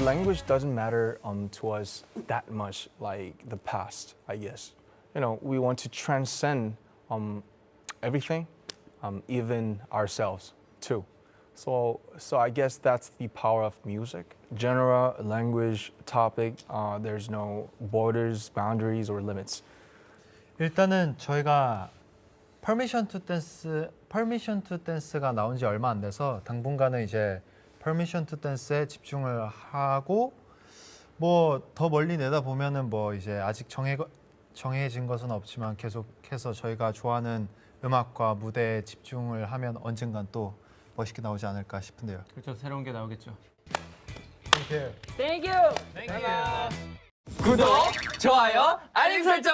language doesn't matter um, to us that much like the past, I guess. You know, we want to transcend um, everything, um, even ourselves too. So, so I guess that's the power of music. Genre, language, topic, uh, there's no borders, boundaries, or limits. 일단은 저희가 퍼미션 투 댄스 퍼미션 투 댄스가 나온 지 얼마 안 돼서 당분간은 이제 퍼미션 투 댄스에 집중을 하고 뭐 더 멀리 내다 보면은 뭐 이제 아직 정해 정해진 것은 없지만 계속해서 저희가 좋아하는 음악과 무대에 집중을 하면 언젠간 또 멋있게 나오지 않을까 싶은데요. 그렇죠. 새로운 게 나오겠죠. 구독, 좋아요, 알림 설정.